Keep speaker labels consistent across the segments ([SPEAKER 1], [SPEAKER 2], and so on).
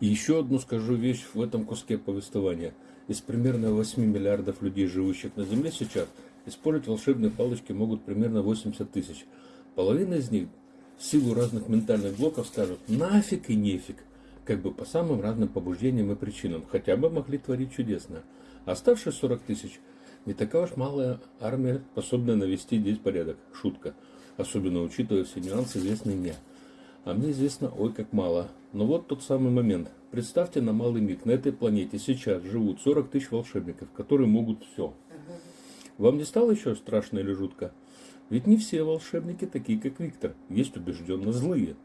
[SPEAKER 1] Еще одну скажу вещь в этом куске повествования. Из примерно 8 миллиардов людей, живущих на Земле сейчас, использовать волшебные палочки могут примерно 80 тысяч. Половина из них в силу разных ментальных блоков скажут нафиг и нефиг, как бы по самым разным побуждениям и причинам, хотя бы могли творить чудесно. Оставшие 40 тысяч не такая уж малая армия, способная навести здесь порядок. Шутка. Особенно учитывая все нюансы, известные мне. А мне известно, ой, как мало. Но вот тот самый момент. Представьте на малый миг, на этой планете сейчас живут 40 тысяч волшебников, которые могут все. Вам не стало еще страшно или жутко? Ведь не все волшебники такие, как Виктор. Есть убежденно злые.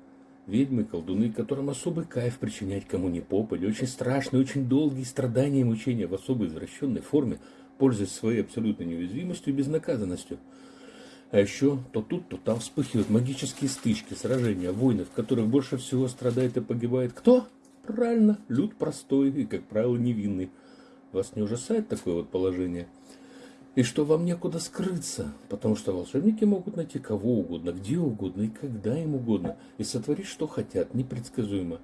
[SPEAKER 1] Ведьмы, колдуны, которым особый кайф причинять кому ни попадя, очень страшные, очень долгие страдания и мучения в особо извращенной форме, пользуясь своей абсолютной неуязвимостью и безнаказанностью. А еще то тут, то там вспыхивают магические стычки, сражения, войны, в которых больше всего страдает и погибает кто? Правильно, люд простой и, как правило, невинный. Вас не ужасает такое вот положение? И что вам некуда скрыться, потому что волшебники могут найти кого угодно, где угодно и когда им угодно, и сотворить что хотят, непредсказуемо.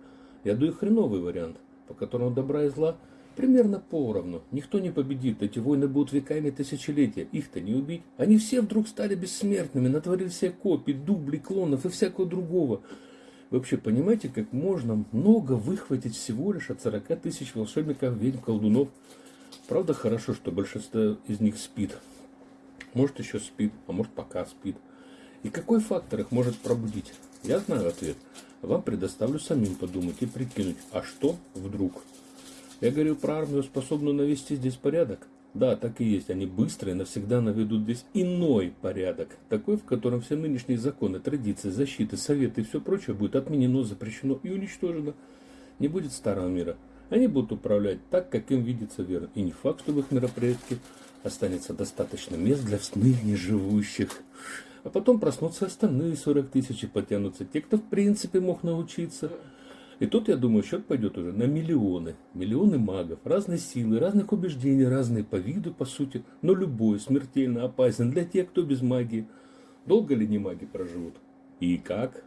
[SPEAKER 1] Я даю хреновый вариант, по которому добра и зла примерно поровну. Никто не победит, эти войны будут веками тысячелетия, их-то не убить. Они все вдруг стали бессмертными, натворили все копий, дублей, клонов и всякого другого. Вы вообще понимаете, как можно много выхватить всего лишь от 40 тысяч волшебников, ведьм, колдунов? Правда, хорошо, что большинство из них спит. Может, еще спит, а может, пока спит. И какой фактор их может пробудить? Я знаю ответ. Вам предоставлю самим подумать и прикинуть, а что вдруг? Я говорю про армию, способную навести здесь порядок. Да, так и есть. Они быстро и навсегда наведут здесь иной порядок. Такой, в котором все нынешние законы, традиции, защиты, советы и все прочее будет отменено, запрещено и уничтожено. Не будет старого мира. Они будут управлять так, как им видится верно. И не факт, что в их мероприятии останется достаточно мест для ныне живущих. А потом проснутся остальные 40 тысяч и потянутся те, кто в принципе мог научиться. И тут, я думаю, счет пойдет уже на миллионы. Миллионы магов, разной силы, разных убеждений, разные по виду, по сути. Но любой смертельно опасен для тех, кто без магии. Долго ли не маги проживут? И как?